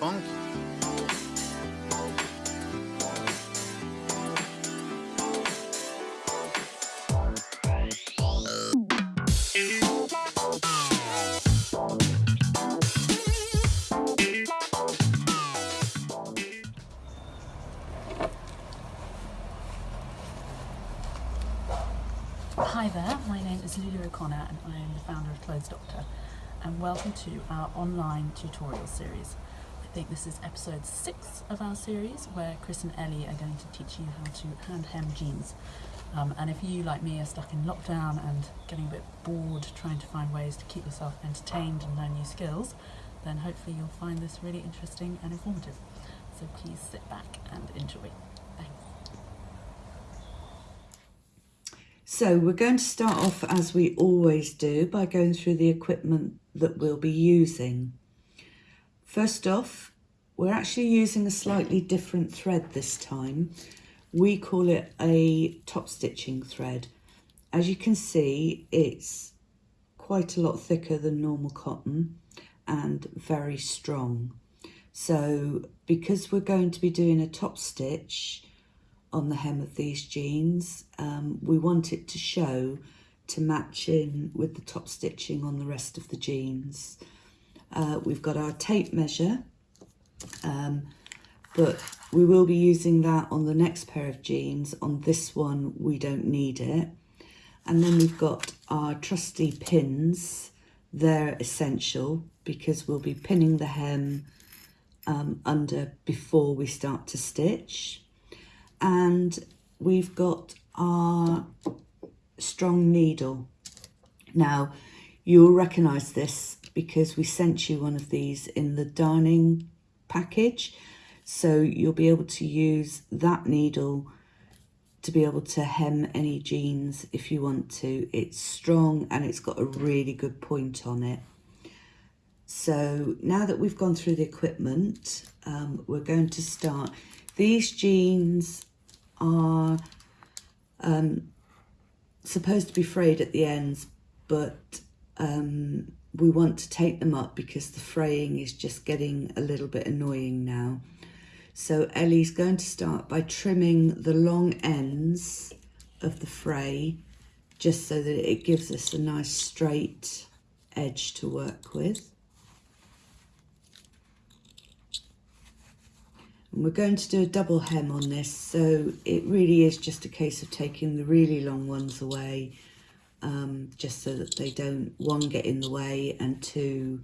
Hi there, my name is Lulu O'Connor and I am the founder of Clothes Doctor and welcome to our online tutorial series. I think this is episode 6 of our series where Chris and Ellie are going to teach you how to hand hem jeans. Um, and if you, like me, are stuck in lockdown and getting a bit bored trying to find ways to keep yourself entertained and learn new skills, then hopefully you'll find this really interesting and informative. So please sit back and enjoy. Thanks. So we're going to start off as we always do by going through the equipment that we'll be using. First off, we're actually using a slightly different thread this time. We call it a top stitching thread. As you can see, it's quite a lot thicker than normal cotton and very strong. So because we're going to be doing a top stitch, on the hem of these jeans. Um, we want it to show to match in with the top stitching on the rest of the jeans. Uh, we've got our tape measure, um, but we will be using that on the next pair of jeans. On this one, we don't need it. And then we've got our trusty pins. They're essential because we'll be pinning the hem um, under before we start to stitch and we've got our strong needle. Now, you'll recognise this because we sent you one of these in the darning package. So you'll be able to use that needle to be able to hem any jeans if you want to. It's strong and it's got a really good point on it. So now that we've gone through the equipment, um, we're going to start. These jeans are um, supposed to be frayed at the ends, but um, we want to take them up because the fraying is just getting a little bit annoying now. So Ellie's going to start by trimming the long ends of the fray just so that it gives us a nice straight edge to work with. And we're going to do a double hem on this, so it really is just a case of taking the really long ones away, um, just so that they don't, one, get in the way, and two,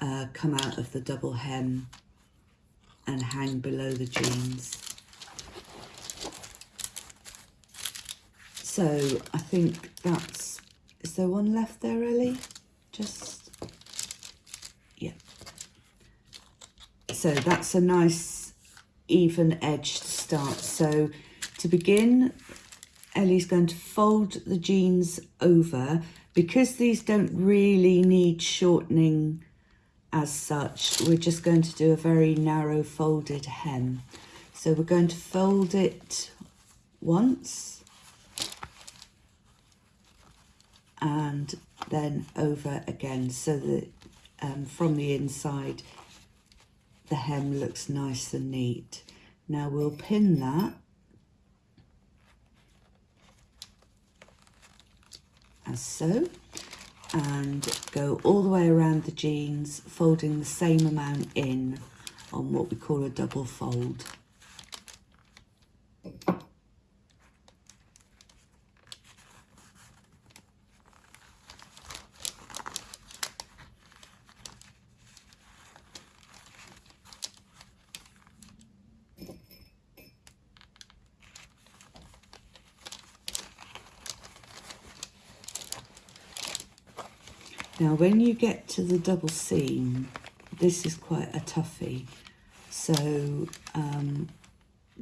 uh, come out of the double hem and hang below the jeans. So I think that's, is there one left there, Ellie? Just yeah. So that's a nice even edge to start. So to begin, Ellie's going to fold the jeans over. Because these don't really need shortening as such, we're just going to do a very narrow folded hem. So we're going to fold it once and then over again so that um, from the inside the hem looks nice and neat. Now we'll pin that as so and go all the way around the jeans folding the same amount in on what we call a double fold. Now when you get to the double seam, this is quite a toughie. So um,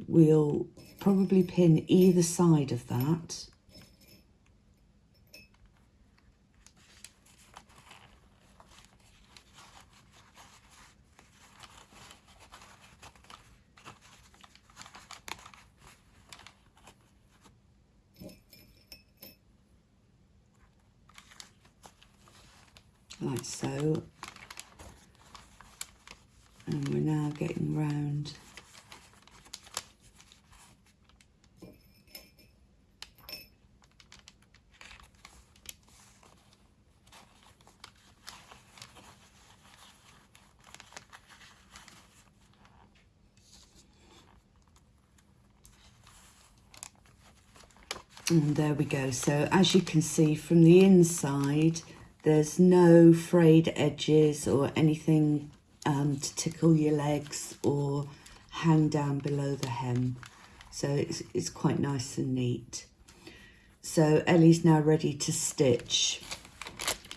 we'll probably pin either side of that. like so and we're now getting round And there we go. So as you can see from the inside, there's no frayed edges or anything um, to tickle your legs or hang down below the hem. So it's, it's quite nice and neat. So Ellie's now ready to stitch.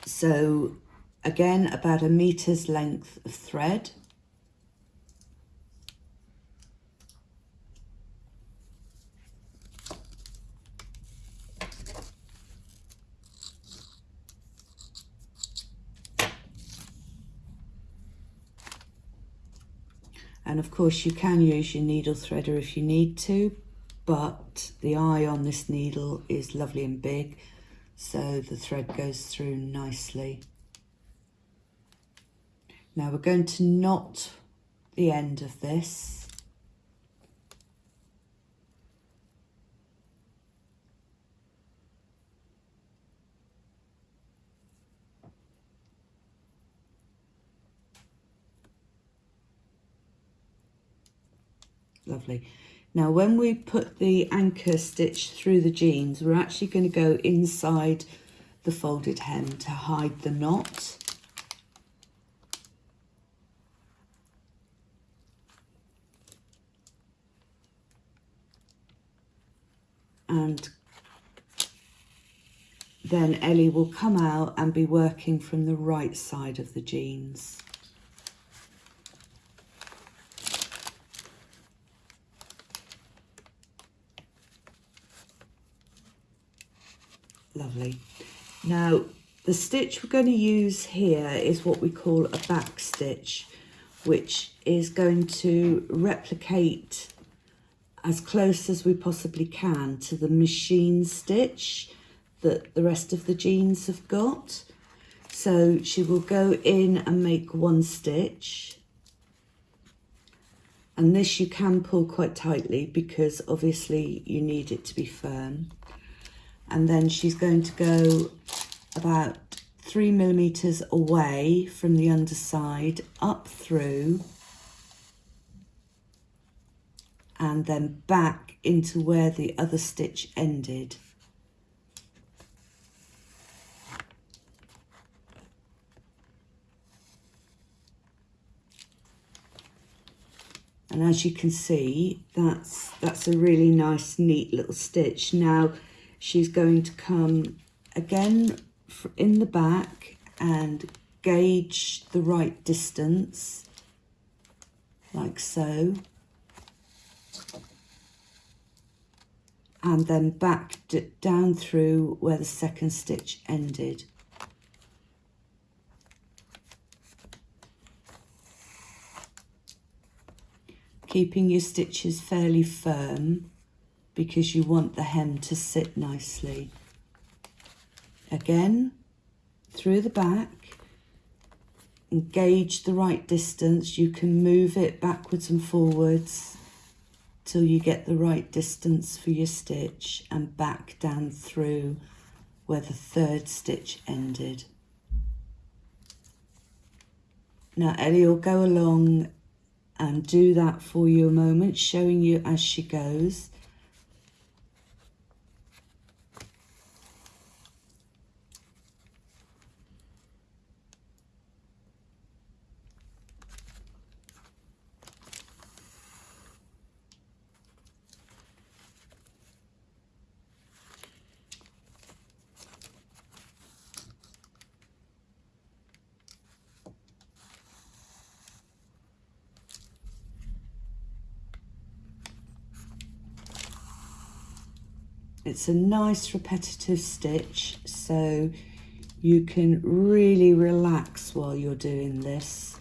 So again, about a metre's length of thread. Of course you can use your needle threader if you need to, but the eye on this needle is lovely and big, so the thread goes through nicely. Now we're going to knot the end of this Lovely. Now when we put the anchor stitch through the jeans, we're actually going to go inside the folded hem to hide the knot. And then Ellie will come out and be working from the right side of the jeans. Lovely. Now, the stitch we're going to use here is what we call a back stitch, which is going to replicate as close as we possibly can to the machine stitch that the rest of the jeans have got. So she will go in and make one stitch. And this you can pull quite tightly because obviously you need it to be firm and then she's going to go about three millimeters away from the underside up through and then back into where the other stitch ended. And as you can see, that's, that's a really nice, neat little stitch. Now, she's going to come again in the back and gauge the right distance like so. And then back down through where the second stitch ended. Keeping your stitches fairly firm because you want the hem to sit nicely. Again, through the back, engage the right distance. You can move it backwards and forwards till you get the right distance for your stitch and back down through where the third stitch ended. Now Ellie will go along and do that for you a moment, showing you as she goes. It's a nice repetitive stitch, so you can really relax while you're doing this.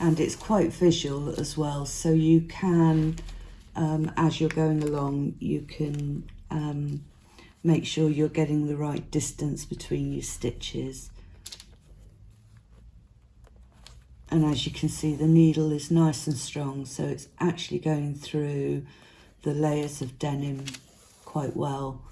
And it's quite visual as well, so you can um, as you're going along you can um, make sure you're getting the right distance between your stitches. And as you can see the needle is nice and strong so it's actually going through the layers of denim quite well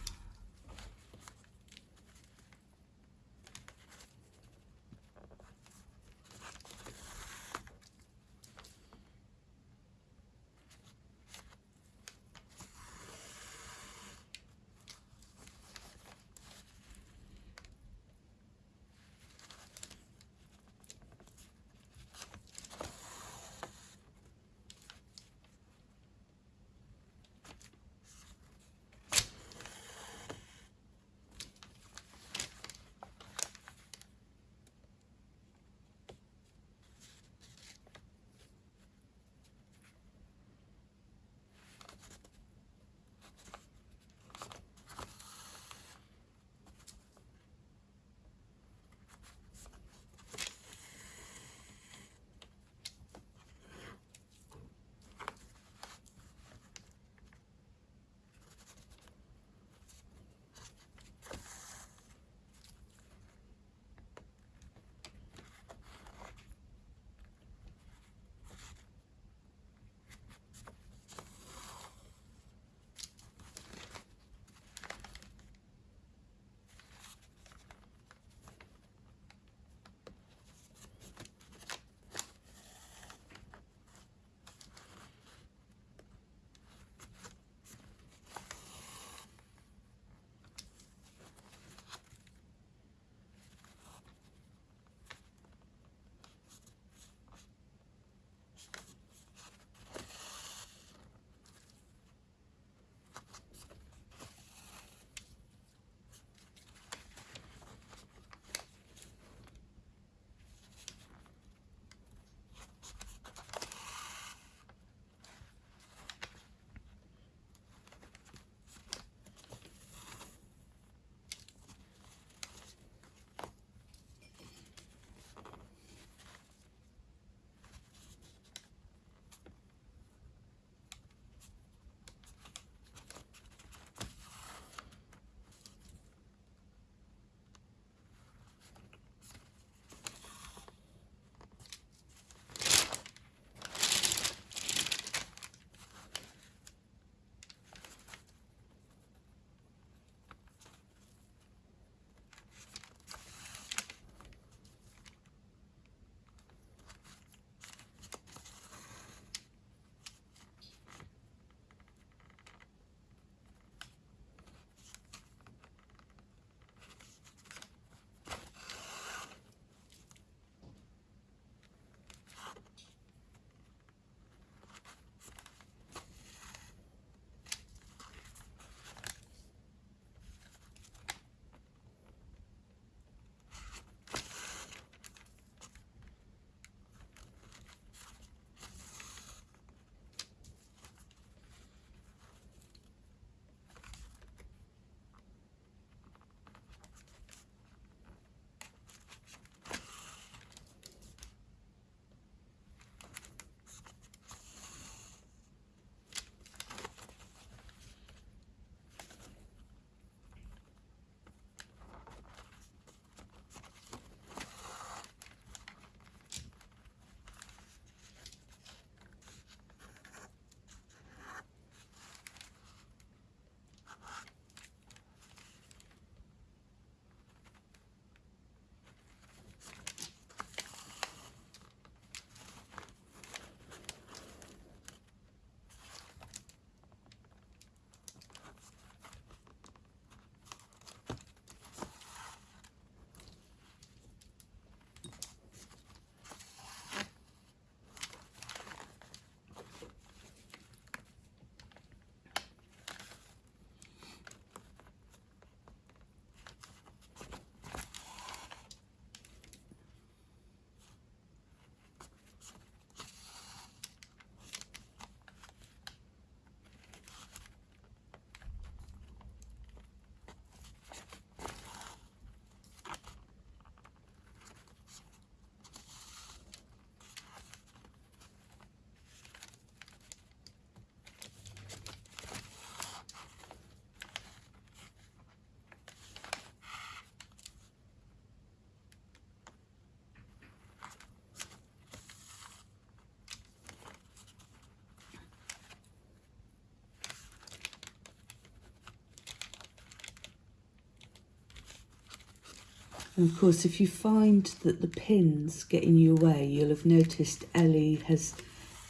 And of course, if you find that the pins get in your way, you'll have noticed Ellie has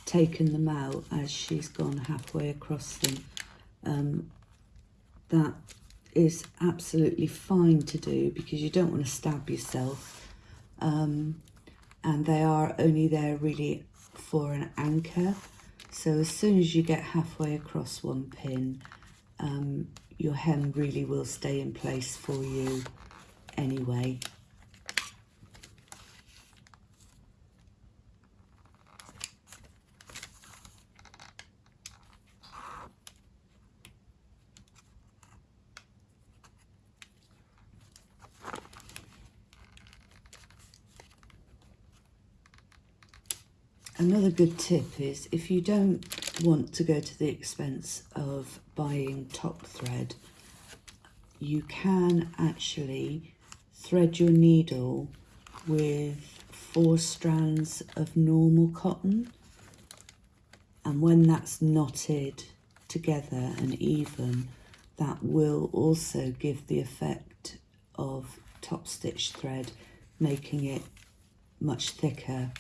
taken them out as she's gone halfway across them. Um, that is absolutely fine to do because you don't want to stab yourself. Um, and they are only there really for an anchor. So as soon as you get halfway across one pin, um, your hem really will stay in place for you anyway. Another good tip is if you don't want to go to the expense of buying top thread, you can actually thread your needle with four strands of normal cotton and when that's knotted together and even that will also give the effect of top stitch thread making it much thicker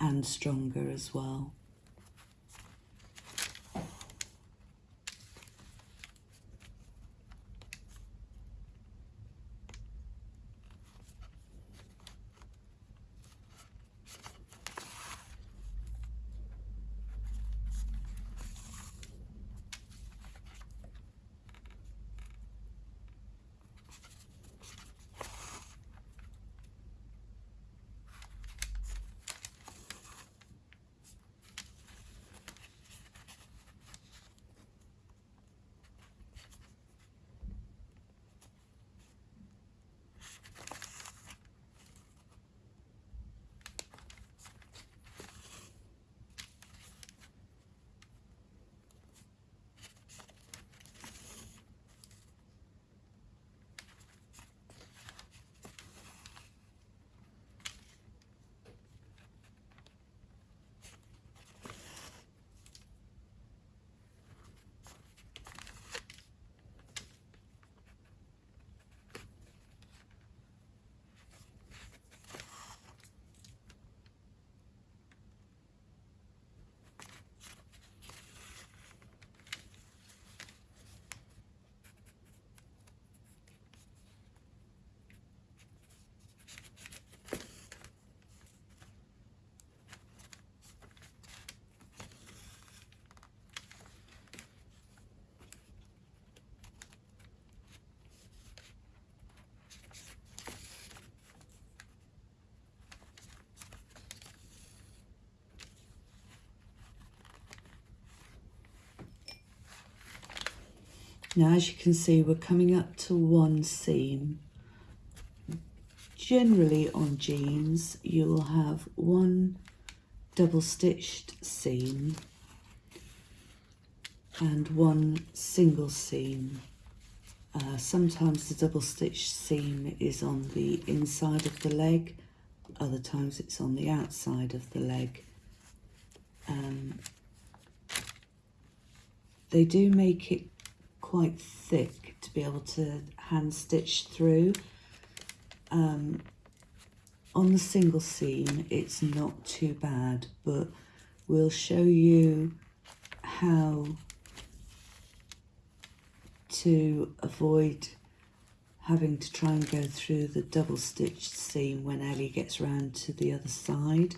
and stronger as well. Now, as you can see, we're coming up to one seam. Generally on jeans, you'll have one double stitched seam and one single seam. Uh, sometimes the double stitched seam is on the inside of the leg, other times it's on the outside of the leg. Um, they do make it quite thick to be able to hand stitch through. Um, on the single seam it's not too bad but we'll show you how to avoid having to try and go through the double stitched seam when Ellie gets round to the other side.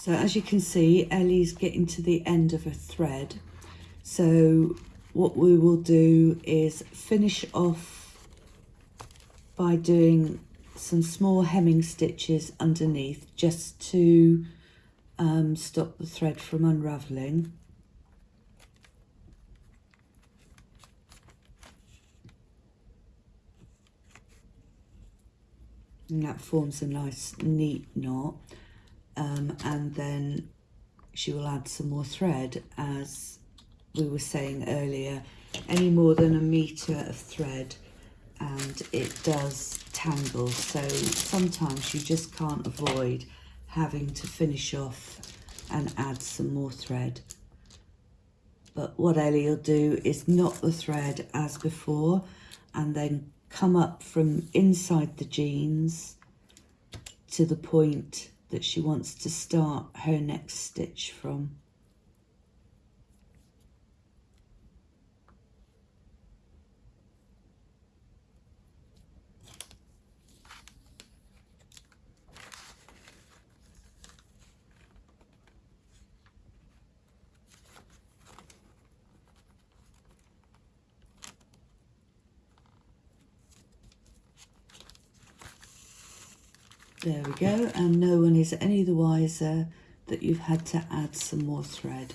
So as you can see, Ellie's getting to the end of a thread. So what we will do is finish off by doing some small hemming stitches underneath just to um, stop the thread from unravelling. And that forms a nice neat knot um, and then she will add some more thread as we were saying earlier any more than a metre of thread and it does tangle. So sometimes you just can't avoid having to finish off and add some more thread. But what Ellie will do is knot the thread as before and then come up from inside the jeans to the point that she wants to start her next stitch from. There we go, and no one is any the wiser that you've had to add some more thread.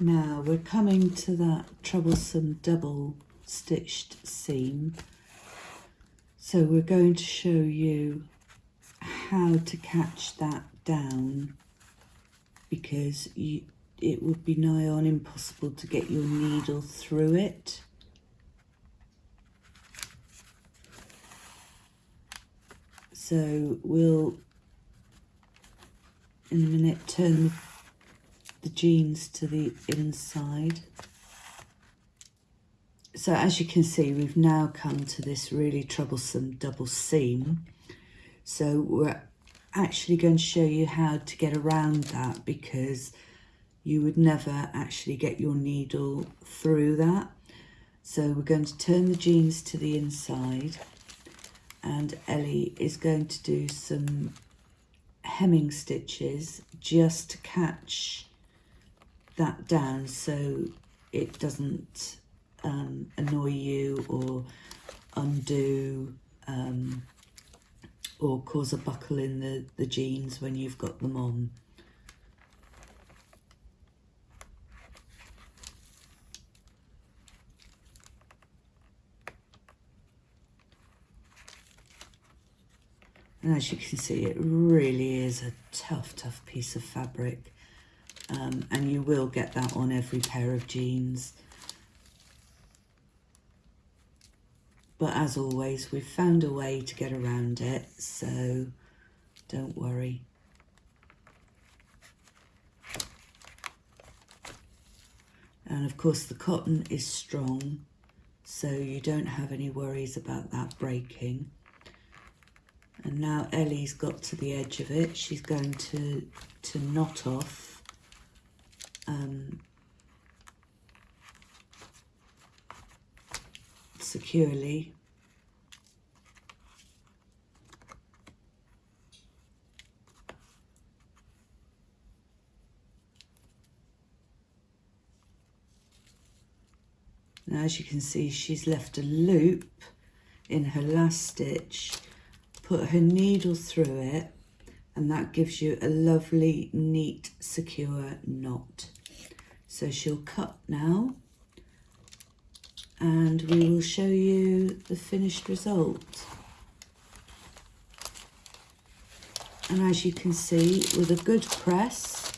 Now we're coming to that troublesome double stitched seam. So we're going to show you how to catch that down because you, it would be nigh on impossible to get your needle through it. So we'll in a minute turn the jeans to the inside. So as you can see, we've now come to this really troublesome double seam. So we're actually going to show you how to get around that because you would never actually get your needle through that. So we're going to turn the jeans to the inside and Ellie is going to do some hemming stitches just to catch that down so it doesn't um, annoy you or undo um, or cause a buckle in the, the jeans when you've got them on. And as you can see, it really is a tough, tough piece of fabric. Um, and you will get that on every pair of jeans. But as always, we've found a way to get around it, so don't worry. And of course the cotton is strong, so you don't have any worries about that breaking. And now Ellie's got to the edge of it. She's going to, to knot off um, securely. Now as you can see she's left a loop in her last stitch, put her needle through it and that gives you a lovely neat secure knot. So she'll cut now and we will show you the finished result. And as you can see, with a good press,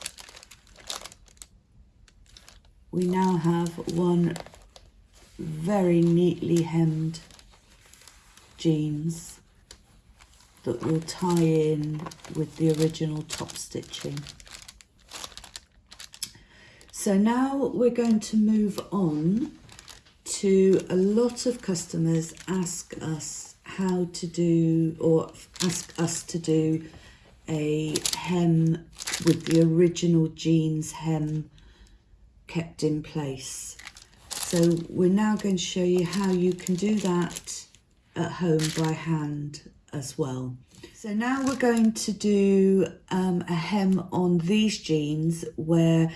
we now have one very neatly hemmed jeans that will tie in with the original top stitching. So now we're going to move on to a lot of customers ask us how to do or ask us to do a hem with the original jeans hem kept in place. So we're now going to show you how you can do that at home by hand as well. So now we're going to do um, a hem on these jeans where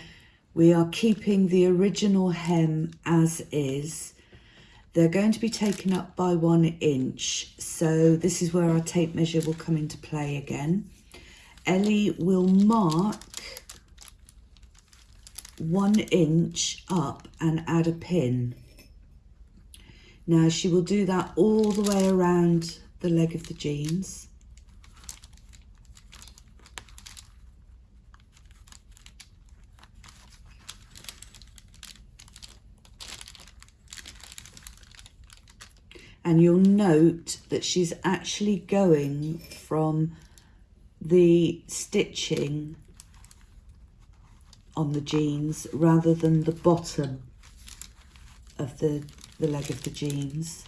we are keeping the original hem as is they're going to be taken up by one inch, so this is where our tape measure will come into play again. Ellie will mark one inch up and add a pin. Now she will do that all the way around the leg of the jeans. And you'll note that she's actually going from the stitching on the jeans rather than the bottom of the, the leg of the jeans.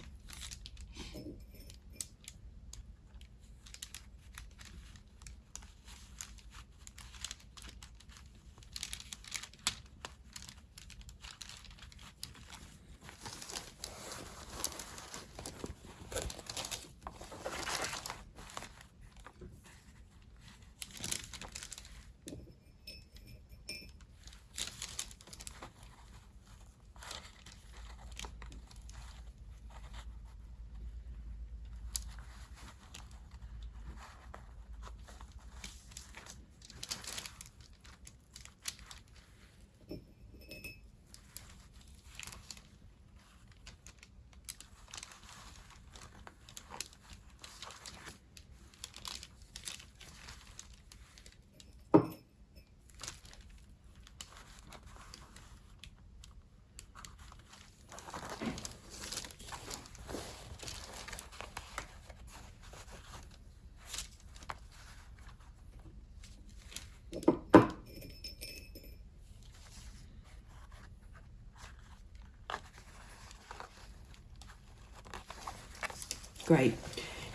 Great.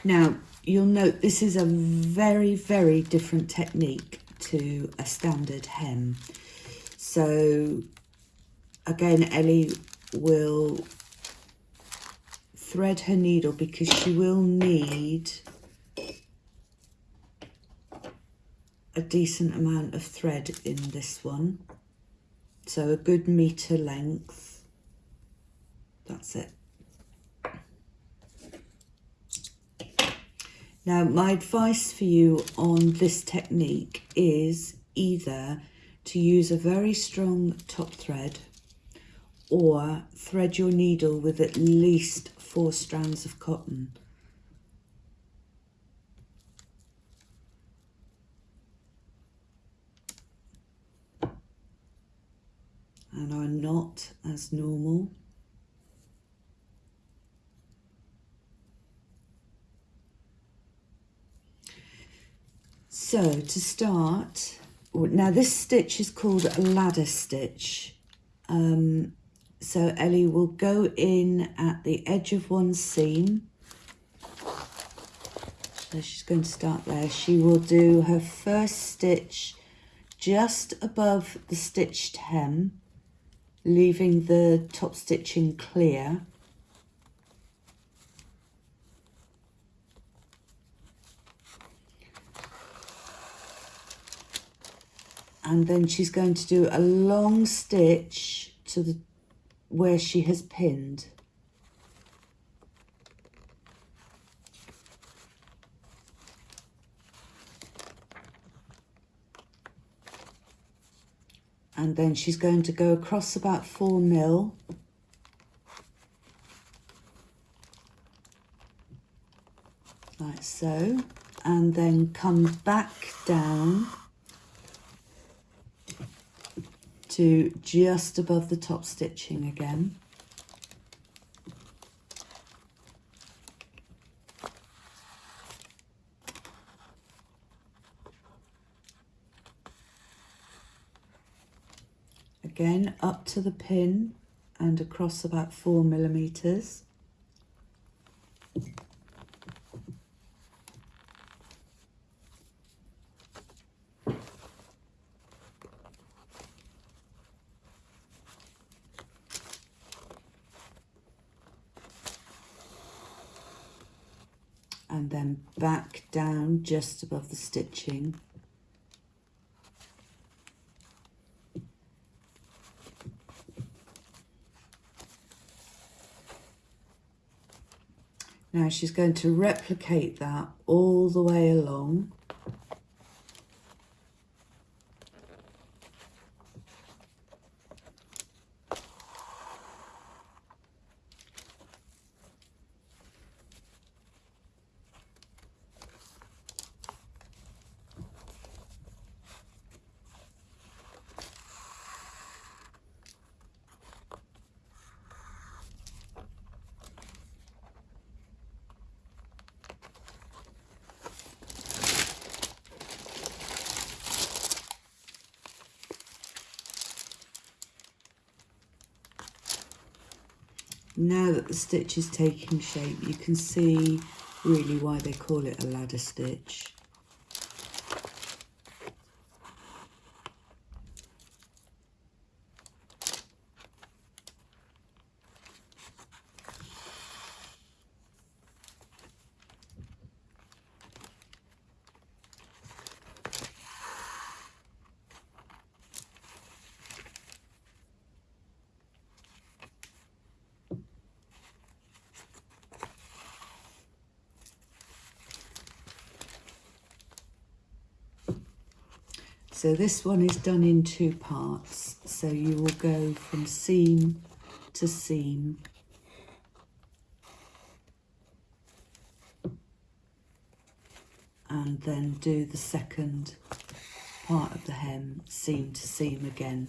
Now, you'll note this is a very, very different technique to a standard hem. So, again, Ellie will thread her needle because she will need a decent amount of thread in this one. So a good metre length. Now, my advice for you on this technique is either to use a very strong top thread or thread your needle with at least four strands of cotton. and are not as normal So to start, now this stitch is called a ladder stitch. Um, so Ellie will go in at the edge of one seam. So she's going to start there. She will do her first stitch just above the stitched hem, leaving the top stitching clear. And then she's going to do a long stitch to the where she has pinned. And then she's going to go across about four mil. Like so. And then come back down to just above the top stitching again. Again, up to the pin and across about four millimeters. and then back down just above the stitching. Now she's going to replicate that all the way along. Now that the stitch is taking shape, you can see really why they call it a ladder stitch. So this one is done in two parts. So you will go from seam to seam. And then do the second part of the hem seam to seam again.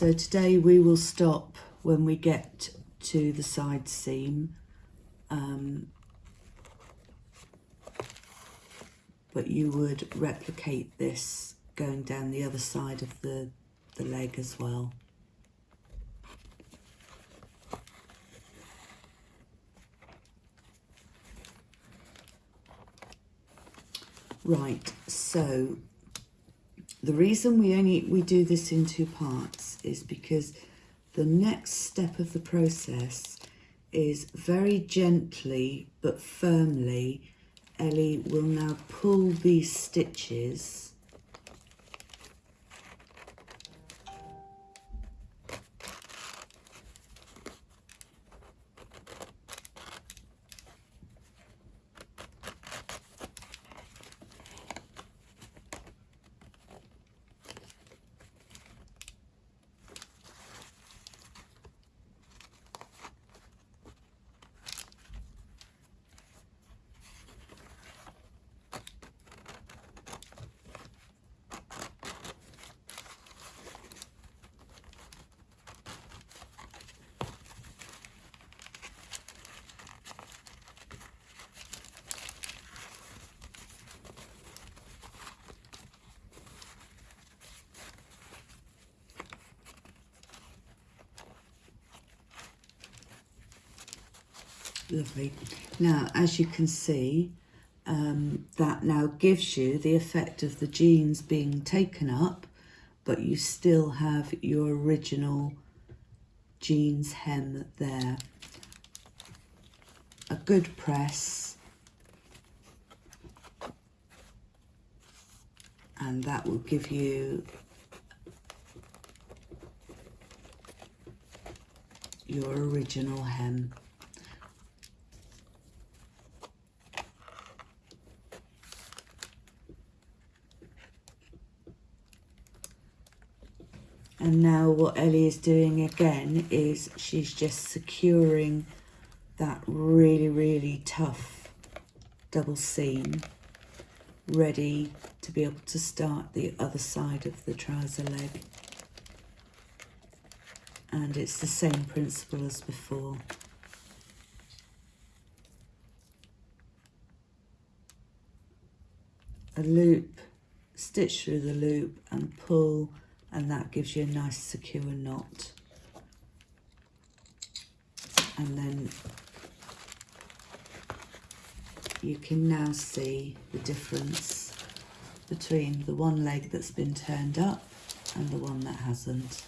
So today we will stop when we get to the side seam. Um, but you would replicate this going down the other side of the, the leg as well. Right, so the reason we only we do this in two parts is because the next step of the process is very gently but firmly Ellie will now pull these stitches Lovely. Now, as you can see, um, that now gives you the effect of the jeans being taken up, but you still have your original jeans hem there. A good press. And that will give you your original hem. And now what Ellie is doing again is she's just securing that really, really tough double seam ready to be able to start the other side of the trouser leg. And it's the same principle as before. A loop, stitch through the loop and pull and that gives you a nice secure knot. And then you can now see the difference between the one leg that's been turned up and the one that hasn't.